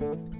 Música